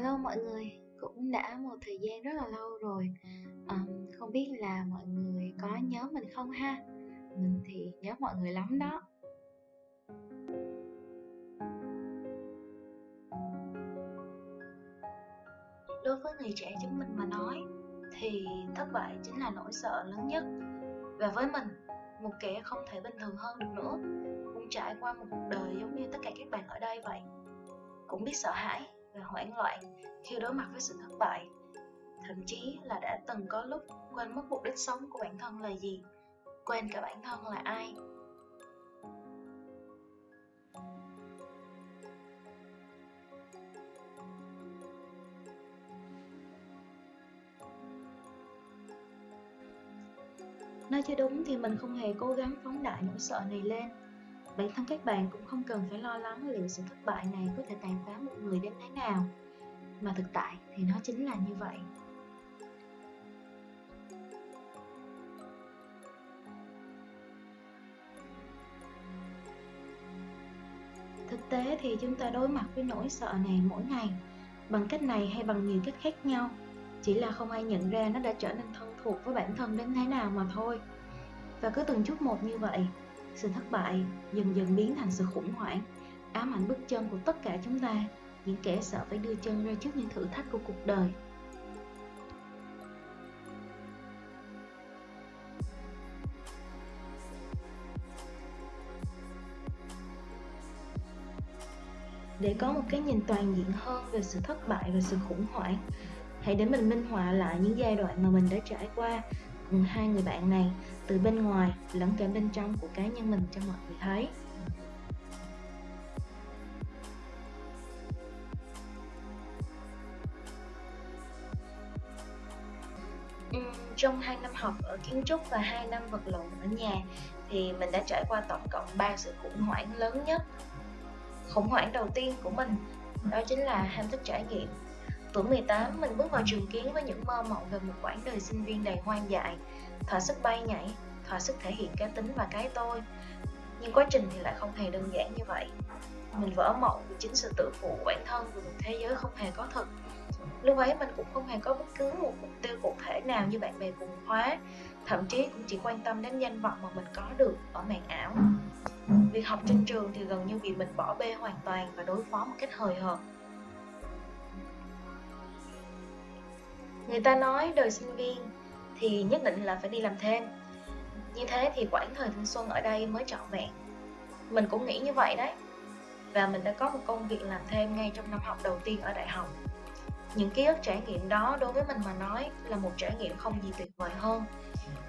Hello mọi người, cũng đã một thời gian rất là lâu rồi. Um, Không biết là mọi người có nhớ mình không ha? Mình thì nhớ mọi người lắm đó. Đối với người trẻ chúng mình mà nói Thì thất bại chính là nỗi sợ lớn nhất. Và với mình, một kẻ không thể bình thường hơn được nữa Cũng trải qua một cuộc đời giống như tất cả các bạn ở đây vậy. Cũng biết sợ hãi và hoảng loạn khi đối mặt với sự thất bại. Thậm chí là đã từng có lúc quên mất mục đích sống của bản thân là gì, quên cả bản thân là ai. Nói cho đúng thì mình không hề cố gắng phóng đại nỗi sợ này lên. Bản thân các bạn cũng không cần phải lo lắng liệu sự thất bại này có thể tàn phá một người đến thế nào. Mà thực tại thì nó chính là như vậy. Thực tế thì chúng ta đối mặt với nỗi sợ này mỗi ngày, Bằng cách này hay bằng nhiều cách khác nhau. Chỉ là không ai nhận ra nó đã trở nên thân thuộc với bản thân đến thế nào mà thôi. Và cứ từng chút một như vậy sự thất bại, dần dần biến thành sự khủng hoảng. Ám ảnh bước chân của tất cả chúng ta. Những kẻ sợ phải đưa chân ra trước những thử thách của cuộc đời. Để có một cái nhìn toàn diện hơn về sự thất bại và sự khủng hoảng, hãy để mình minh họa lại những giai đoạn mà mình đã trải qua cùng hai người bạn này từ bên ngoài lẫn cả bên trong của cá nhân mình cho mọi người thấy trong 2 năm học ở kiến trúc và 2 năm vật lộn ở nhà thì mình đã trải qua tổng cộng 3 sự khủng hoảng lớn nhất. Khủng hoảng đầu tiên của mình, đó chính là ham thích trải nghiệm Tuổi 18, mình bước vào trường kiến với những mơ mộng về một quãng đời sinh viên đầy hoang dại, thỏa sức bay nhảy, thỏa sức thể hiện cá tính và cái tôi. Nhưng quá trình thì lại không hề đơn giản như vậy. Mình vỡ mộng vì chính sự tự phụ của bản thân về một thế giới không hề có thực. Lúc ấy mình cũng không hề có bất cứ một mục tiêu cụ thể nào như bạn bè cùng khóa, thậm chí cũng chỉ quan tâm đến danh vọng mà mình có được ở màn ảo. Việc học trên trường thì gần như bị mình bỏ bê hoàn toàn và đối phó một cách hời hợt. Người ta nói đời sinh viên thì nhất định là phải đi làm thêm. Như thế thì quãng thời thanh xuân ở đây mới trọn vẹn. Mình cũng nghĩ như vậy đấy. Và mình đã có một công việc làm thêm ngay trong năm học đầu tiên ở đại học. Những ký ức trải nghiệm đó đối với mình mà nói là một trải nghiệm không gì tuyệt vời hơn.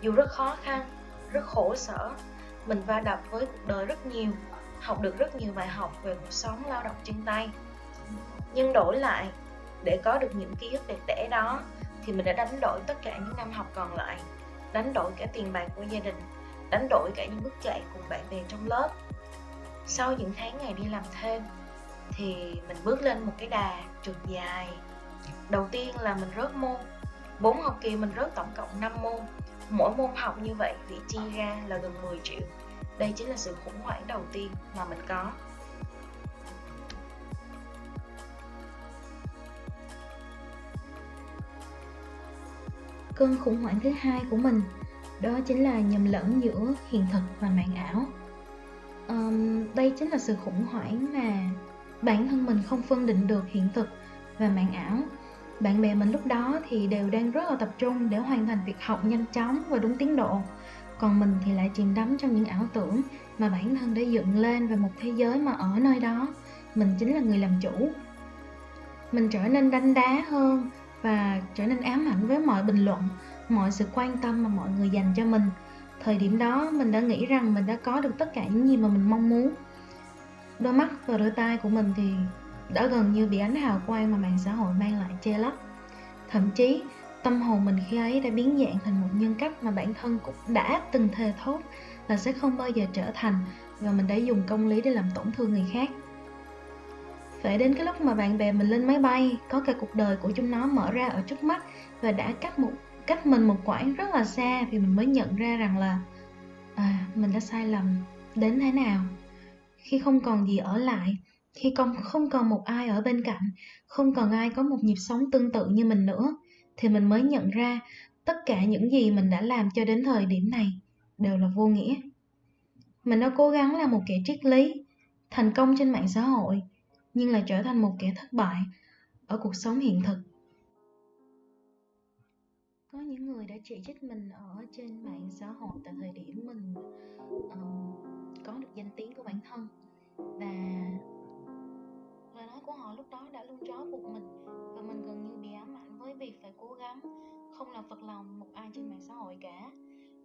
Dù rất khó khăn, rất khổ sở, mình va đập với cuộc đời rất nhiều, học được rất nhiều bài học về cuộc sống lao động chân tay. Nhưng đổi lại, để có được những ký ức đẹp đẽ đó thì mình đã đánh đổi tất cả những năm học còn lại. Đánh đổi cả tiền bạc của gia đình, đánh đổi cả những bước chạy cùng bạn bè trong lớp. Sau những tháng ngày đi làm thêm, thì mình bước lên một cái đà trượt dài. Đầu tiên là mình rớt môn. Bốn học kỳ mình rớt tổng cộng 5 môn. Mỗi môn học như vậy bị chi ra là gần 10 triệu. Đây chính là sự khủng hoảng đầu tiên mà mình có. Cơn khủng hoảng thứ hai của mình đó chính là nhầm lẫn giữa hiện thực và màn ảo. Um, đây chính là sự khủng hoảng mà bản thân mình không phân định được hiện thực và màn ảo. Bạn bè mình lúc đó thì đều đang rất là tập trung để hoàn thành việc học nhanh chóng và đúng tiến độ. Còn mình thì lại chìm đắm trong những ảo tưởng mà bản thân đã dựng lên về một thế giới mà ở nơi đó mình chính là người làm chủ. Mình trở nên đanh đá hơn và trở nên ám ảnh với mọi bình luận, mọi sự quan tâm mà mọi người dành cho mình. Thời điểm đó, mình đã nghĩ rằng mình đã có được tất cả những gì mà mình mong muốn. Đôi mắt và đôi tai của mình thì đã gần như bị ánh hào quang mà mạng xã hội mang lại che lấp. Thậm chí, tâm hồn mình khi ấy đã biến dạng thành một nhân cách mà bản thân cũng đã từng thề thốt là sẽ không bao giờ trở thành và mình đã dùng công lý để làm tổn thương người khác. Vậy đến cái lúc mà bạn bè mình lên máy bay có cả cuộc đời của chúng nó mở ra ở trước mắt và đã cách một cách mình một quãng rất là xa thì mình mới nhận ra rằng là à, mình đã sai lầm. Đến thế nào? Khi không còn gì ở lại khi không không còn một ai ở bên cạnh không còn ai có một nhịp sống tương tự như mình nữa thì mình mới nhận ra tất cả những gì mình đã làm cho đến thời điểm này đều là vô nghĩa. Mình đã cố gắng là một kẻ triết lý thành công trên mạng xã hội nhưng lại trở thành một kẻ thất bại ở cuộc sống hiện thực. Có những người đã chỉ trích mình ở trên mạng xã hội tại thời điểm mình uh, có được danh tiếng của bản thân. Và lời nói của họ lúc đó đã luôn trói buộc mình và mình gần như bị ám ảnh với việc phải cố gắng không làm phật lòng một ai trên mạng xã hội cả.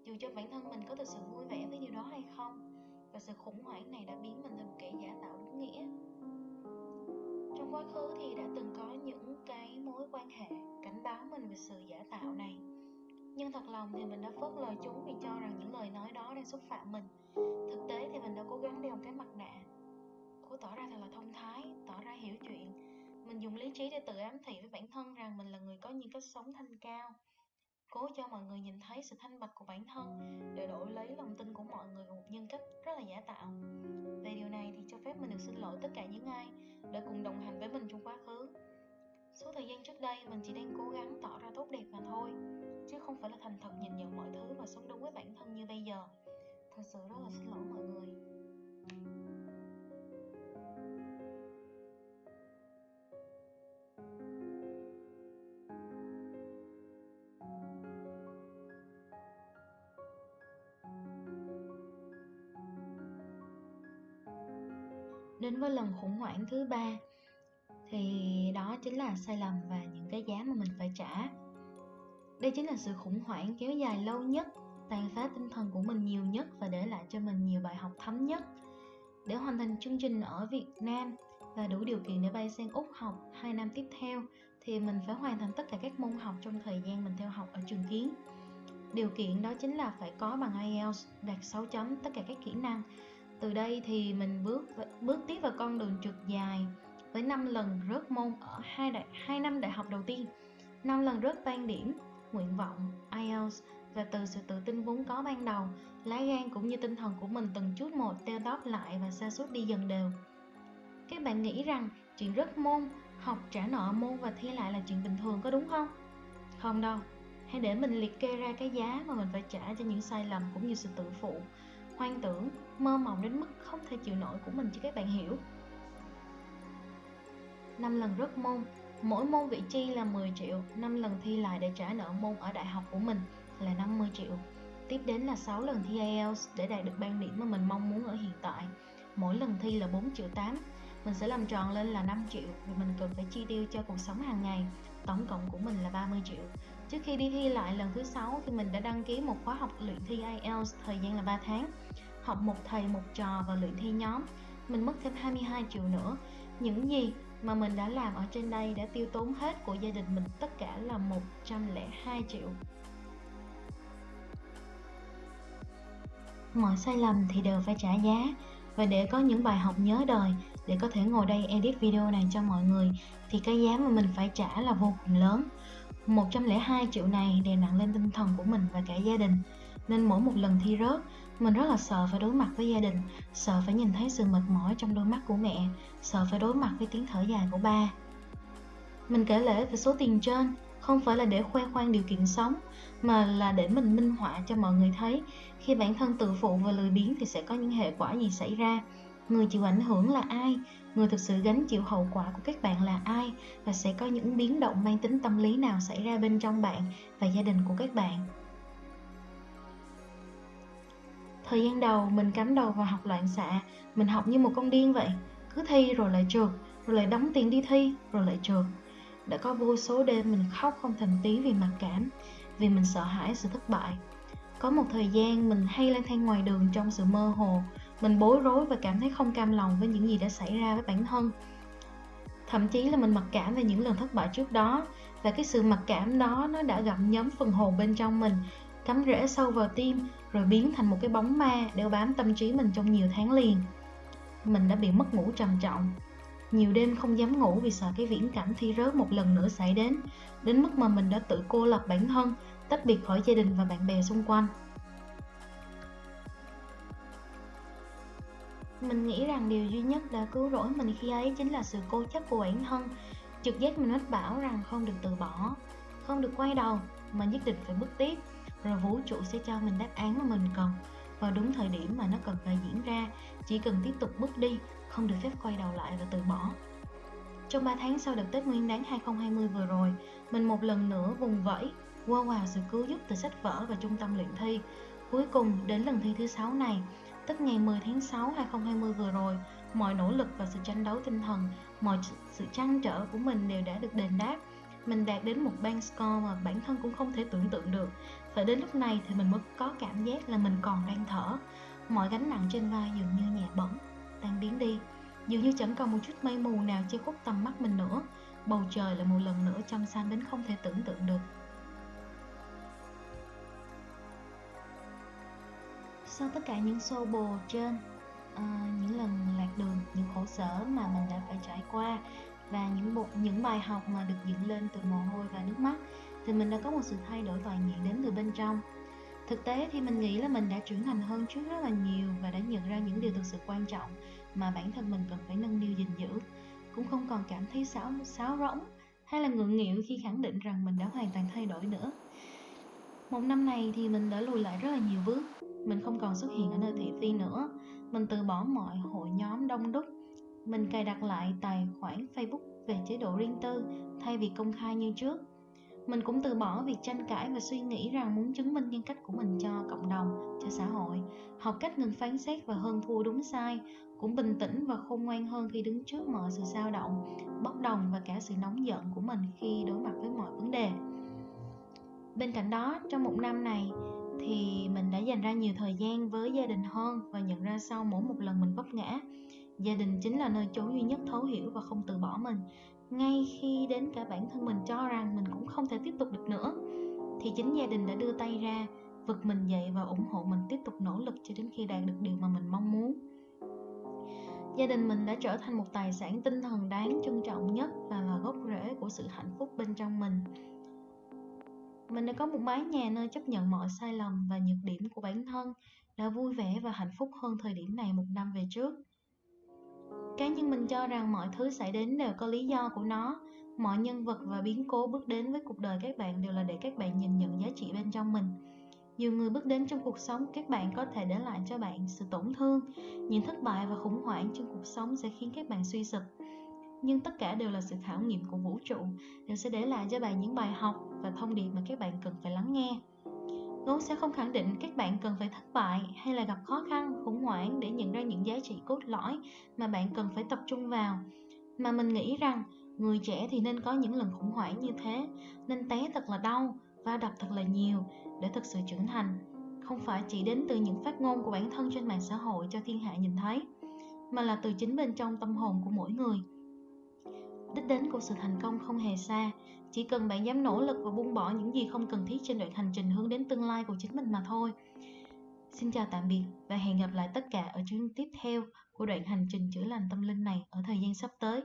Dù cho bản thân mình có thực sự vui vẻ với điều đó hay không và sự khủng hoảng này đã biến mình thành một kẻ giả tạo đúng nghĩa trong quá khứ thì đã từng có những cái mối quan hệ cảnh báo mình về sự giả tạo này. Nhưng thật lòng thì mình đã phớt lờ chúng vì cho rằng những lời nói đó đang xúc phạm mình. Thực tế thì mình đã cố gắng đeo cái mặt nạ cố tỏ ra thật là thông thái, tỏ ra hiểu chuyện. Mình dùng lý trí để tự ám thị với bản thân rằng mình là người có những cách sống thanh cao cố cho mọi người nhìn thấy sự thanh bạch của bản thân, để đổi lấy lòng tin của mọi người vào một nhân cách rất là giả tạo. Về điều này thì cho phép mình được xin lỗi tất cả những ai đã cùng đồng hành với mình trong quá khứ. Số thời gian trước đây mình chỉ đang cố gắng tỏ ra tốt đẹp mà thôi, chứ không phải là thành thật nhìn nhận mọi thứ và sống đúng với bản thân như bây giờ. Thật sự rất là xin lỗi mọi người. Đến với lần khủng hoảng thứ ba thì đó chính là sai lầm và những cái giá mà mình phải trả đây chính là sự khủng hoảng kéo dài lâu nhất, tàn phá tinh thần của mình nhiều nhất và để lại cho mình nhiều bài học thấm nhất để hoàn thành chương trình ở Việt Nam và đủ điều kiện để bay sang Úc học 2 năm tiếp theo, thì mình phải hoàn thành tất cả các môn học trong thời gian mình theo học ở trường kiến. Điều kiện đó chính là phải có bằng IELTS đạt 6 chấm tất cả các kỹ năng. Từ đây thì mình bước bước tiếp vào con đường trượt dài với 5 lần rớt môn ở hai đại hai năm đại học đầu tiên, 5 lần rớt ban điểm, nguyện vọng, IELTS và từ sự tự tin vốn có ban đầu, lá gan cũng như tinh thần của mình từng chút một teo tóp lại và sa sút đi dần đều. Các bạn nghĩ rằng chuyện rớt môn, học trả nợ môn và thi lại là chuyện bình thường có đúng không? Không đâu, hãy để mình liệt kê ra cái giá mà mình phải trả cho những sai lầm cũng như sự tự phụ, hoang tưởng, mơ mộng đến mức không thể chịu nổi của mình cho các bạn hiểu. năm lần rớt môn, mỗi môn vị chi là 10 triệu, 5 lần thi lại để trả nợ môn ở đại học của mình là 50 triệu. Tiếp đến là 6 lần thi IELTS để đạt được ban điểm mà mình mong muốn ở hiện tại. Mỗi lần thi là 4 triệu 8. Mình sẽ làm tròn lên là 5 triệu vì mình cần phải chi tiêu cho cuộc sống hàng ngày. Tổng cộng của mình là 30 triệu. Trước khi đi thi lại lần thứ 6 thì mình đã đăng ký một khóa học luyện thi IELTS thời gian là 3 tháng. Học một thầy, một trò và luyện thi nhóm. Mình mất thêm 22 triệu nữa. Những gì mà mình đã làm ở trên đây đã tiêu tốn hết của gia đình mình, tất cả là 102 triệu. mọi sai lầm thì đều phải trả giá và để có những bài học nhớ đời, để có thể ngồi đây edit video này cho mọi người, thì cái giá mà mình phải trả là vô cùng lớn 102 triệu này đè nặng lên tinh thần của mình và cả gia đình. Nên mỗi một lần thi rớt, mình rất là sợ phải đối mặt với gia đình, sợ phải nhìn thấy sự mệt mỏi trong đôi mắt của mẹ, sợ phải đối mặt với tiếng thở dài của ba. Mình kể lễ về số tiền trên, không phải là để khoe khoang điều kiện sống, mà là để mình minh họa cho mọi người thấy. Khi bản thân tự phụ và lười biếng thì sẽ có những hệ quả gì xảy ra. Người chịu ảnh hưởng là ai? Người thực sự gánh chịu hậu quả của các bạn là ai và sẽ có những biến động mang tính tâm lý nào xảy ra bên trong bạn và gia đình của các bạn? Thời gian đầu, mình cắm đầu vào học loạn xạ. Mình học như một con điên vậy. Cứ thi rồi lại trượt, rồi lại đóng tiền đi thi, rồi lại trượt. Đã có vô số đêm mình khóc không thành tí vì mặc cảm, vì mình sợ hãi sự thất bại. Có một thời gian mình hay lang thang ngoài đường trong sự mơ hồ mình bối rối và cảm thấy không cam lòng với những gì đã xảy ra với bản thân. Thậm chí là mình mặc cảm về những lần thất bại trước đó, và cái sự mặc cảm đó nó đã gặm nhấm phần hồn bên trong mình cắm rễ sâu vào tim, rồi biến thành một cái bóng ma đeo bám tâm trí mình trong nhiều tháng liền. Mình đã bị mất ngủ trầm trọng. Nhiều đêm không dám ngủ vì sợ cái viễn cảnh thi rớt một lần nữa xảy đến đến mức mà mình đã tự cô lập bản thân, tách biệt khỏi gia đình và bạn bè xung quanh. Mình nghĩ rằng điều duy nhất đã cứu rỗi mình khi ấy chính là sự cố chấp của bản thân. Trực giác mình mách bảo rằng không được từ bỏ, không được quay đầu mà nhất định phải bước tiếp. Rồi vũ trụ sẽ cho mình đáp án mà mình cần vào đúng thời điểm mà nó cần phải diễn ra. Chỉ cần tiếp tục bước đi, không được phép quay đầu lại và từ bỏ. Trong 3 tháng sau đợt Tết Nguyên đán 2020 vừa rồi, mình một lần nữa vùng vẫy, qua wow sự cứu giúp từ sách vở và trung tâm luyện thi. Cuối cùng, đến lần thi thứ sáu này, tức ngày 10 tháng 6 2020 vừa rồi, mọi nỗ lực và sự tranh đấu tinh thần, mọi sự trăn trở của mình đều đã được đền đáp. Mình đạt đến một band score mà bản thân cũng không thể tưởng tượng được. Phải đến lúc này thì mình mới có cảm giác là mình còn đang thở. Mọi gánh nặng trên vai dường như nhẹ bẩn, tan biến đi. Dường như chẳng còn một chút mây mù nào che khuất tầm mắt mình nữa. Bầu trời lại một lần nữa trong xanh đến không thể tưởng tượng được. Sau tất cả những xô bồ trên, uh, những lần lạc đường, những khổ sở mà mình đã phải trải qua và những bộ những bài học mà được dựng lên từ mồ hôi và nước mắt thì mình đã có một sự thay đổi toàn diện đến từ bên trong. Thực tế thì mình nghĩ là mình đã trưởng thành hơn trước rất là nhiều và đã nhận ra những điều thực sự quan trọng mà bản thân mình cần phải nâng niu gìn giữ. Cũng không còn cảm thấy xáo, xáo rỗng hay là ngượng nghịu khi khẳng định rằng mình đã hoàn toàn thay đổi nữa. Một năm này thì mình đã lùi lại rất là nhiều bước mình không còn xuất hiện ở nơi thị phi nữa. Mình từ bỏ mọi hội nhóm đông đúc. Mình cài đặt lại tài khoản facebook về chế độ riêng tư, thay vì công khai như trước. Mình cũng từ bỏ việc tranh cãi và suy nghĩ rằng muốn chứng minh nhân cách của mình cho cộng đồng, cho xã hội. Học cách ngừng phán xét và hơn thua đúng sai. Cũng bình tĩnh và khôn ngoan hơn khi đứng trước mọi sự dao động, bốc đồng và cả sự nóng giận của mình khi đối mặt với mọi vấn đề. Bên cạnh đó, trong một năm này thì mình đã dành ra nhiều thời gian với gia đình hơn và nhận ra sau mỗi một lần mình vấp ngã, gia đình chính là nơi chốn duy nhất thấu hiểu và không từ bỏ mình. Ngay khi đến cả bản thân mình cho rằng mình cũng không thể tiếp tục được nữa, thì chính gia đình đã đưa tay ra, vực mình dậy và ủng hộ mình tiếp tục nỗ lực cho đến khi đạt được điều mà mình mong muốn. Gia đình mình đã trở thành một tài sản tinh thần đáng trân trọng nhất và là gốc rễ của sự hạnh phúc bên trong mình mình đã có một mái nhà nơi chấp nhận mọi sai lầm và nhược điểm của bản thân, đã vui vẻ và hạnh phúc hơn thời điểm này một năm về trước. Cá nhân mình cho rằng mọi thứ xảy đến đều có lý do của nó, mọi nhân vật và biến cố bước đến với cuộc đời các bạn đều là để các bạn nhìn nhận giá trị bên trong mình. Nhiều người bước đến trong cuộc sống các bạn có thể để lại cho bạn sự tổn thương, những thất bại và khủng hoảng trong cuộc sống sẽ khiến các bạn suy sụp nhưng tất cả đều là sự khảo nghiệm của vũ trụ đều sẽ để lại cho bạn những bài học và thông điệp mà các bạn cần phải lắng nghe Ngôn sẽ không khẳng định các bạn cần phải thất bại hay là gặp khó khăn, khủng hoảng để nhận ra những giá trị cốt lõi mà bạn cần phải tập trung vào. Mà mình nghĩ rằng người trẻ thì nên có những lần khủng hoảng như thế, nên té thật là đau, va đập thật là nhiều để thực sự trưởng thành. Không phải chỉ đến từ những phát ngôn của bản thân trên mạng xã hội cho thiên hạ nhìn thấy, mà là từ chính bên trong tâm hồn của mỗi người đích đến của sự thành công không hề xa. Chỉ cần bạn dám nỗ lực và buông bỏ những gì không cần thiết trên đoạn hành trình hướng đến tương lai của chính mình mà thôi. Xin chào tạm biệt và hẹn gặp lại tất cả ở chương tiếp theo của đoạn hành trình chữa lành tâm linh này ở thời gian sắp tới.